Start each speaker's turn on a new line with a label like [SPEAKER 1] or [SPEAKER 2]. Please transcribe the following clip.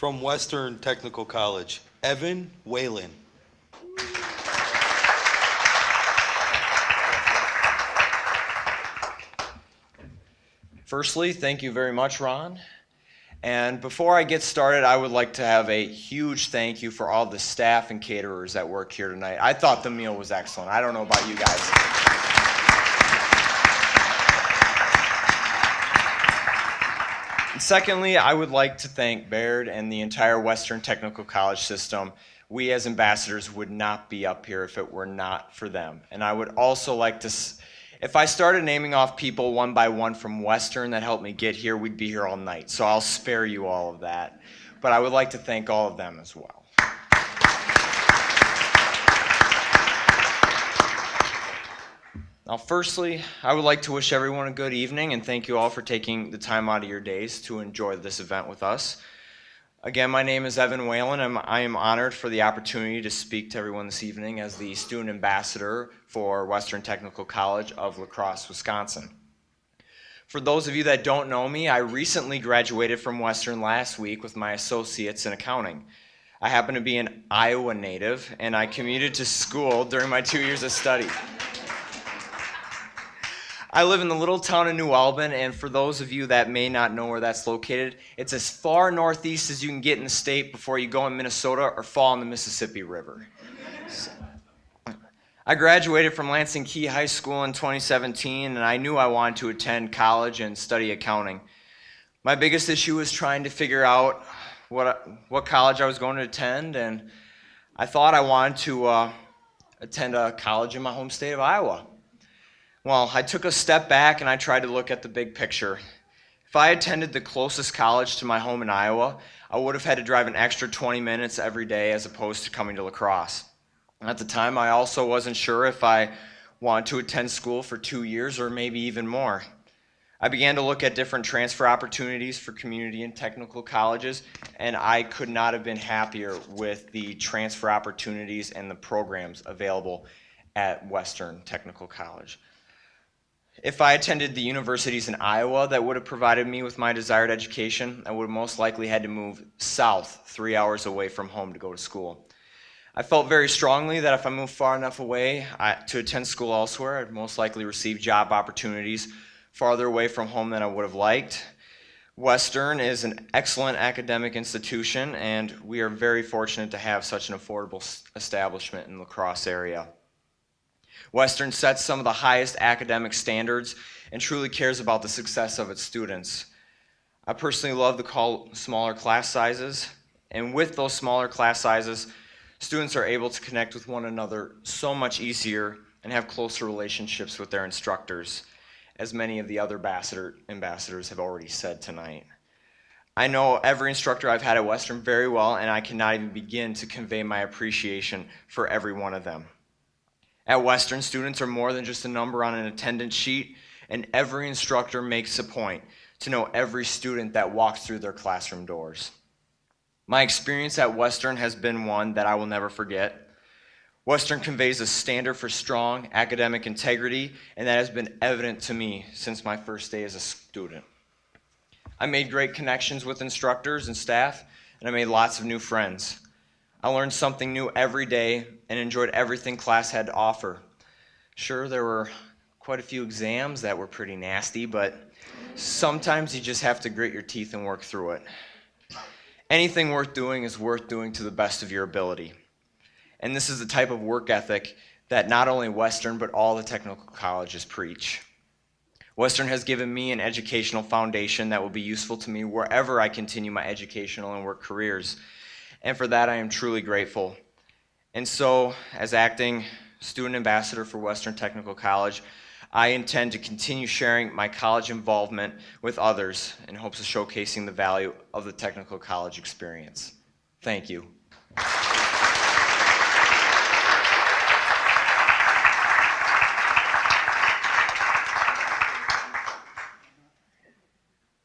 [SPEAKER 1] From Western Technical College, Evan Whalen.
[SPEAKER 2] Firstly, thank you very much, Ron. And before I get started, I would like to have a huge thank you for all the staff and caterers that work here tonight. I thought the meal was excellent. I don't know about you guys. Secondly, I would like to thank Baird and the entire Western Technical College system. We as ambassadors would not be up here if it were not for them. And I would also like to if I started naming off people one by one from Western that helped me get here, we'd be here all night. So I'll spare you all of that. But I would like to thank all of them as well. Now, firstly, I would like to wish everyone a good evening and thank you all for taking the time out of your days to enjoy this event with us. Again, my name is Evan Whalen, and I am honored for the opportunity to speak to everyone this evening as the student ambassador for Western Technical College of La Crosse, Wisconsin. For those of you that don't know me, I recently graduated from Western last week with my associates in accounting. I happen to be an Iowa native, and I commuted to school during my two years of study. I live in the little town of New Albin, and for those of you that may not know where that's located, it's as far northeast as you can get in the state before you go in Minnesota or fall in the Mississippi River. So, I graduated from Lansing Kee High School in 2017, and I knew I wanted to attend college and study accounting. My biggest issue was trying to figure out what, what college I was going to attend, and I thought I wanted to uh, attend a college in my home state of Iowa. Well, I took a step back and I tried to look at the big picture. If I attended the closest college to my home in Iowa, I would have had to drive an extra 20 minutes every day as opposed to coming to La Crosse. At the time, I also wasn't sure if I wanted to attend school for two years or maybe even more. I began to look at different transfer opportunities for community and technical colleges, and I could not have been happier with the transfer opportunities and the programs available at Western Technical College. If I attended the universities in Iowa that would have provided me with my desired education, I would have most likely had to move south three hours away from home to go to school. I felt very strongly that if I moved far enough away to attend school elsewhere, I'd most likely receive job opportunities farther away from home than I would have liked. Western is an excellent academic institution, and we are very fortunate to have such an affordable establishment in La Crosse area. Western sets some of the highest academic standards and truly cares about the success of its students. I personally love the call smaller class sizes, and with those smaller class sizes, students are able to connect with one another so much easier and have closer relationships with their instructors, as many of the other ambassador, ambassadors have already said tonight. I know every instructor I've had at Western very well, and I cannot even begin to convey my appreciation for every one of them. At Western, students are more than just a number on an attendance sheet, and every instructor makes a point to know every student that walks through their classroom doors. My experience at Western has been one that I will never forget. Western conveys a standard for strong academic integrity, and that has been evident to me since my first day as a student. I made great connections with instructors and staff, and I made lots of new friends. I learned something new every day and enjoyed everything class had to offer. Sure, there were quite a few exams that were pretty nasty, but sometimes you just have to grit your teeth and work through it. Anything worth doing is worth doing to the best of your ability. And this is the type of work ethic that not only Western, but all the technical colleges preach. Western has given me an educational foundation that will be useful to me wherever I continue my educational and work careers. And for that, I am truly grateful. And so, as acting student ambassador for Western Technical College, I intend to continue sharing my college involvement with others in hopes of showcasing the value of the technical college experience. Thank you.